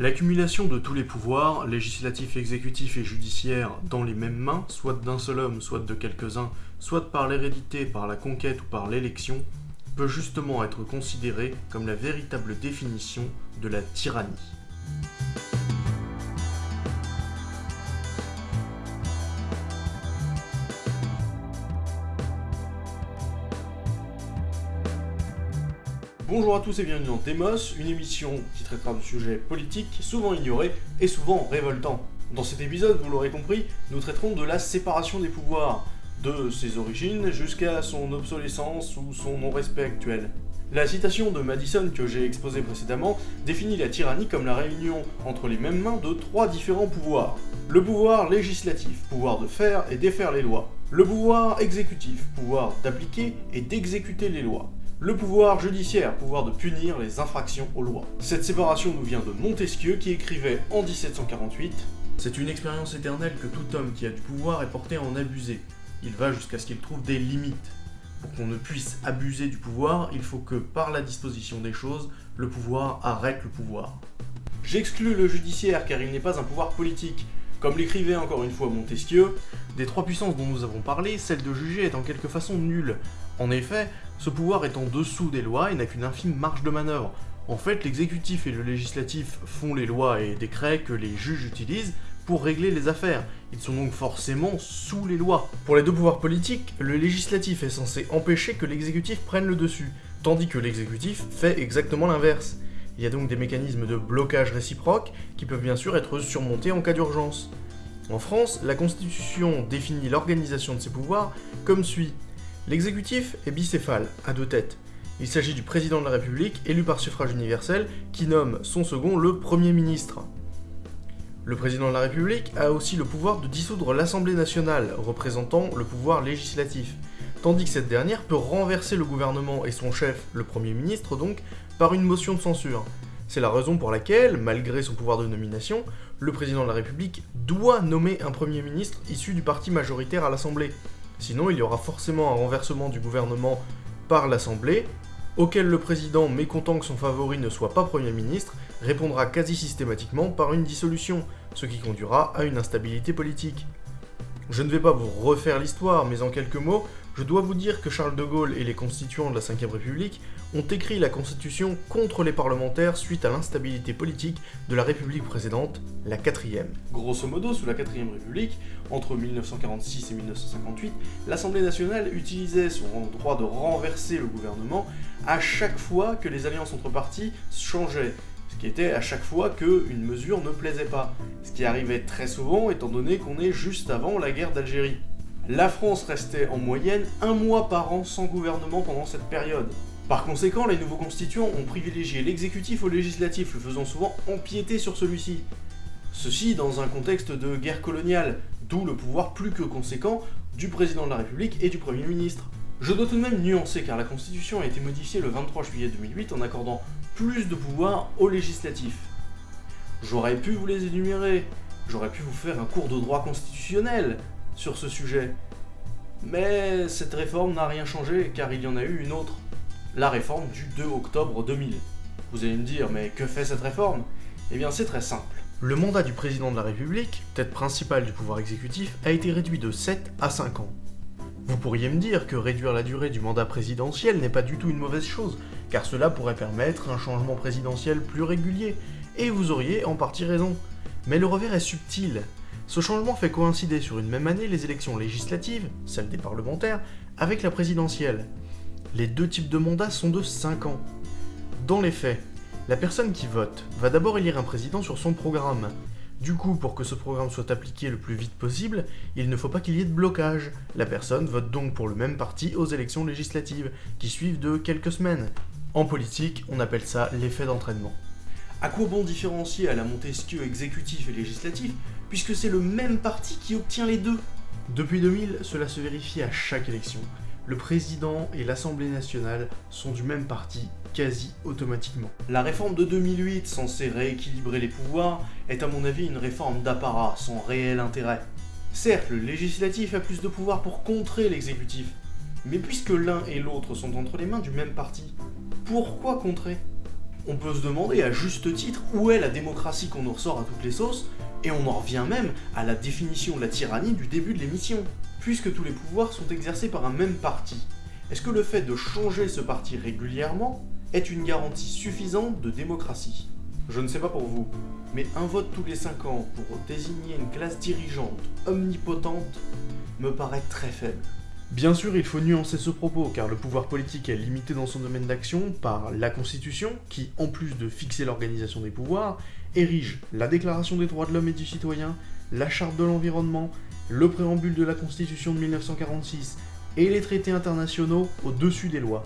L'accumulation de tous les pouvoirs, législatifs, exécutifs et judiciaires, dans les mêmes mains, soit d'un seul homme, soit de quelques-uns, soit par l'hérédité, par la conquête ou par l'élection, peut justement être considérée comme la véritable définition de la tyrannie. Bonjour à tous et bienvenue dans Demos, une émission qui traitera de sujets politiques souvent ignorés et souvent révoltants. Dans cet épisode, vous l'aurez compris, nous traiterons de la séparation des pouvoirs, de ses origines jusqu'à son obsolescence ou son non-respect actuel. La citation de Madison que j'ai exposée précédemment définit la tyrannie comme la réunion entre les mêmes mains de trois différents pouvoirs. Le pouvoir législatif, pouvoir de faire et défaire les lois. Le pouvoir exécutif, pouvoir d'appliquer et d'exécuter les lois le pouvoir judiciaire, pouvoir de punir les infractions aux lois. Cette séparation nous vient de Montesquieu qui écrivait en 1748 C'est une expérience éternelle que tout homme qui a du pouvoir est porté à en abuser. Il va jusqu'à ce qu'il trouve des limites. Pour qu'on ne puisse abuser du pouvoir, il faut que, par la disposition des choses, le pouvoir arrête le pouvoir. J'exclus le judiciaire car il n'est pas un pouvoir politique. Comme l'écrivait encore une fois Montesquieu, des trois puissances dont nous avons parlé, celle de juger est en quelque façon nulle. En effet, ce pouvoir est en dessous des lois et n'a qu'une infime marge de manœuvre. En fait, l'exécutif et le législatif font les lois et décrets que les juges utilisent pour régler les affaires. Ils sont donc forcément sous les lois. Pour les deux pouvoirs politiques, le législatif est censé empêcher que l'exécutif prenne le dessus, tandis que l'exécutif fait exactement l'inverse. Il y a donc des mécanismes de blocage réciproque qui peuvent bien sûr être surmontés en cas d'urgence. En France, la Constitution définit l'organisation de ces pouvoirs comme suit. L'exécutif est bicéphale, à deux têtes. Il s'agit du président de la République, élu par suffrage universel, qui nomme son second le Premier ministre. Le président de la République a aussi le pouvoir de dissoudre l'Assemblée nationale, représentant le pouvoir législatif, tandis que cette dernière peut renverser le gouvernement et son chef, le Premier ministre donc, par une motion de censure. C'est la raison pour laquelle, malgré son pouvoir de nomination, le président de la République doit nommer un Premier ministre issu du parti majoritaire à l'Assemblée, Sinon, il y aura forcément un renversement du gouvernement par l'Assemblée, auquel le président, mécontent que son favori ne soit pas Premier ministre, répondra quasi systématiquement par une dissolution, ce qui conduira à une instabilité politique. Je ne vais pas vous refaire l'histoire, mais en quelques mots, je dois vous dire que Charles de Gaulle et les constituants de la Ve République ont écrit la Constitution contre les parlementaires suite à l'instabilité politique de la République précédente, la quatrième. Grosso modo, sous la quatrième République, entre 1946 et 1958, l'Assemblée nationale utilisait son droit de renverser le gouvernement à chaque fois que les alliances entre partis changeaient, ce qui était à chaque fois qu'une mesure ne plaisait pas, ce qui arrivait très souvent étant donné qu'on est juste avant la guerre d'Algérie. La France restait en moyenne un mois par an sans gouvernement pendant cette période. Par conséquent, les nouveaux constituants ont privilégié l'exécutif au législatif, le faisant souvent empiéter sur celui-ci. Ceci dans un contexte de guerre coloniale, d'où le pouvoir plus que conséquent du président de la République et du Premier ministre. Je dois tout de même nuancer car la Constitution a été modifiée le 23 juillet 2008 en accordant plus de pouvoir au législatif. J'aurais pu vous les énumérer, j'aurais pu vous faire un cours de droit constitutionnel sur ce sujet. Mais cette réforme n'a rien changé car il y en a eu une autre la réforme du 2 octobre 2000. Vous allez me dire, mais que fait cette réforme? Eh bien c'est très simple. Le mandat du président de la République, tête principale du pouvoir exécutif, a été réduit de 7 à 5 ans. Vous pourriez me dire que réduire la durée du mandat présidentiel n'est pas du tout une mauvaise chose, car cela pourrait permettre un changement présidentiel plus régulier, et vous auriez en partie raison. Mais le revers est subtil. Ce changement fait coïncider sur une même année les élections législatives, celles des parlementaires, avec la présidentielle. Les deux types de mandats sont de 5 ans. Dans les faits, la personne qui vote va d'abord élire un président sur son programme. Du coup, pour que ce programme soit appliqué le plus vite possible, il ne faut pas qu'il y ait de blocage. La personne vote donc pour le même parti aux élections législatives, qui suivent de quelques semaines. En politique, on appelle ça l'effet d'entraînement. À quoi bon différencier à la Montesquieu exécutif et législatif, puisque c'est le même parti qui obtient les deux? Depuis 2000, cela se vérifie à chaque élection le président et l'Assemblée nationale sont du même parti quasi automatiquement. La réforme de 2008, censée rééquilibrer les pouvoirs, est à mon avis une réforme d'apparat sans réel intérêt. Certes, le législatif a plus de pouvoir pour contrer l'exécutif, mais puisque l'un et l'autre sont entre les mains du même parti, pourquoi contrer? On peut se demander à juste titre où est la démocratie qu'on nous ressort à toutes les sauces, et on en revient même à la définition de la tyrannie du début de l'émission. Puisque tous les pouvoirs sont exercés par un même parti, est-ce que le fait de changer ce parti régulièrement est une garantie suffisante de démocratie? Je ne sais pas pour vous, mais un vote tous les 5 ans pour désigner une classe dirigeante omnipotente me paraît très faible. Bien sûr, il faut nuancer ce propos, car le pouvoir politique est limité dans son domaine d'action par la Constitution, qui, en plus de fixer l'organisation des pouvoirs, érige la Déclaration des droits de l'homme et du citoyen, la Charte de l'environnement, le préambule de la Constitution de 1946 et les traités internationaux au-dessus des lois.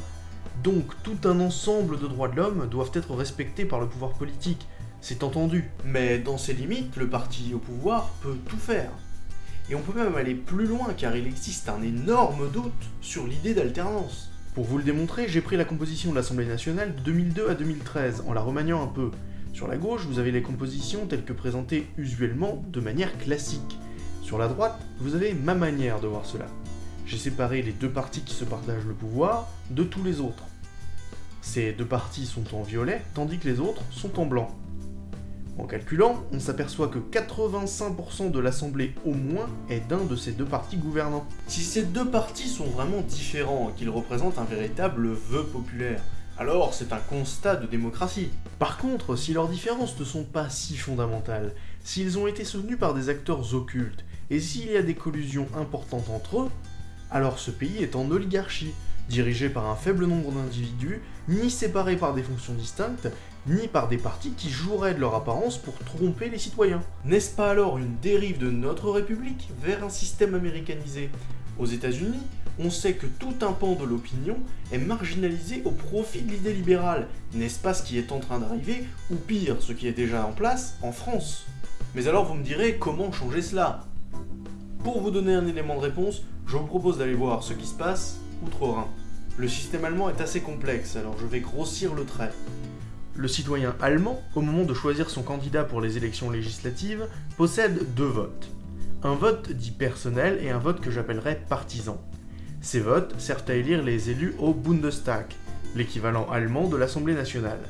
Donc tout un ensemble de droits de l'homme doivent être respectés par le pouvoir politique, c'est entendu. Mais dans ses limites, le parti au pouvoir peut tout faire. Et on peut même aller plus loin car il existe un énorme doute sur l'idée d'alternance. Pour vous le démontrer, j'ai pris la composition de l'Assemblée nationale de 2002 à 2013 en la remaniant un peu. Sur la gauche, vous avez les compositions telles que présentées usuellement de manière classique. Sur la droite, vous avez ma manière de voir cela. J'ai séparé les deux partis qui se partagent le pouvoir de tous les autres. Ces deux partis sont en violet, tandis que les autres sont en blanc. En calculant, on s'aperçoit que 85% de l'Assemblée au moins est d'un de ces deux partis gouvernants. Si ces deux partis sont vraiment différents et qu'ils représentent un véritable vœu populaire, alors c'est un constat de démocratie. Par contre, si leurs différences ne sont pas si fondamentales, s'ils ont été soutenus par des acteurs occultes, et s'il y a des collusions importantes entre eux, alors ce pays est en oligarchie, dirigé par un faible nombre d'individus, ni séparé par des fonctions distinctes, ni par des partis qui joueraient de leur apparence pour tromper les citoyens. N'est-ce pas alors une dérive de notre République vers un système américanisé? Aux États-Unis, on sait que tout un pan de l'opinion est marginalisé au profit de l'idée libérale. N'est-ce pas ce qui est en train d'arriver, ou pire, ce qui est déjà en place en France? Mais alors vous me direz, comment changer cela? Pour vous donner un élément de réponse, je vous propose d'aller voir ce qui se passe outre-Rhin. Le système allemand est assez complexe, alors je vais grossir le trait. Le citoyen allemand, au moment de choisir son candidat pour les élections législatives, possède deux votes. Un vote dit personnel et un vote que j'appellerais partisan. Ces votes servent à élire les élus au Bundestag, l'équivalent allemand de l'Assemblée nationale.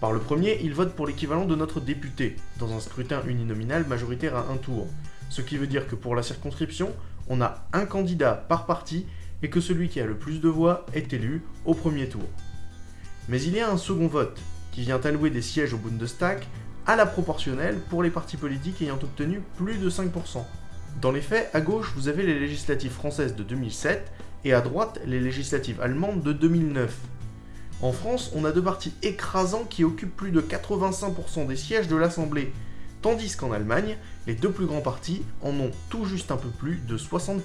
Par le premier, il vote pour l'équivalent de notre député, dans un scrutin uninominal majoritaire à un tour, ce qui veut dire que pour la circonscription, on a un candidat par parti et que celui qui a le plus de voix est élu au premier tour. Mais il y a un second vote, qui vient allouer des sièges au Bundestag à la proportionnelle pour les partis politiques ayant obtenu plus de 5%. Dans les faits, à gauche, vous avez les législatives françaises de 2007 et à droite, les législatives allemandes de 2009. En France, on a deux partis écrasants qui occupent plus de 85% des sièges de l'Assemblée, tandis qu'en Allemagne, les deux plus grands partis en ont tout juste un peu plus de 60%.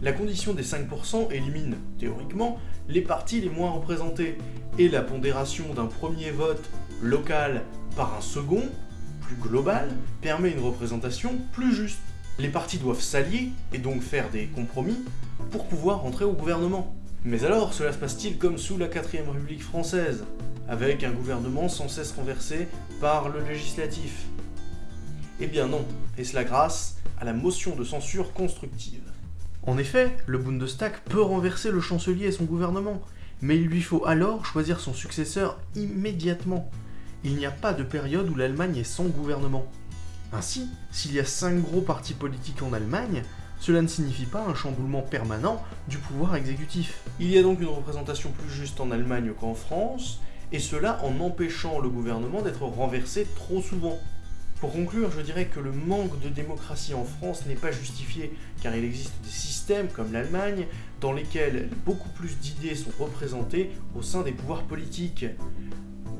La condition des 5% élimine, théoriquement, les partis les moins représentés, et la pondération d'un premier vote local par un second, plus global, permet une représentation plus juste. Les partis doivent s'allier, et donc faire des compromis, pour pouvoir entrer au gouvernement. Mais alors, cela se passe-t-il comme sous la 4ème République française, avec un gouvernement sans cesse renversé par le législatif? Eh bien non, et cela grâce à la motion de censure constructive. En effet, le Bundestag peut renverser le chancelier et son gouvernement, mais il lui faut alors choisir son successeur immédiatement. Il n'y a pas de période où l'Allemagne est sans gouvernement. Ainsi, s'il y a cinq gros partis politiques en Allemagne, cela ne signifie pas un chamboulement permanent du pouvoir exécutif. Il y a donc une représentation plus juste en Allemagne qu'en France, et cela en empêchant le gouvernement d'être renversé trop souvent. Pour conclure, je dirais que le manque de démocratie en France n'est pas justifié, car il existe des systèmes comme l'Allemagne, dans lesquels beaucoup plus d'idées sont représentées au sein des pouvoirs politiques.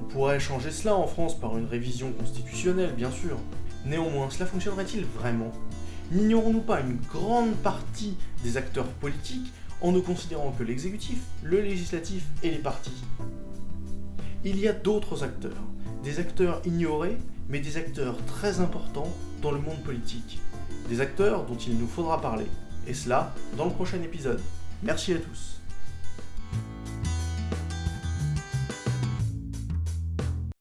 On pourrait changer cela en France par une révision constitutionnelle, bien sûr. Néanmoins, cela fonctionnerait-il vraiment? N'ignorons-nous pas une grande partie des acteurs politiques en ne considérant que l'exécutif, le législatif et les partis? Il y a d'autres acteurs, des acteurs ignorés mais des acteurs très importants dans le monde politique. Des acteurs dont il nous faudra parler. Et cela dans le prochain épisode. Merci à tous.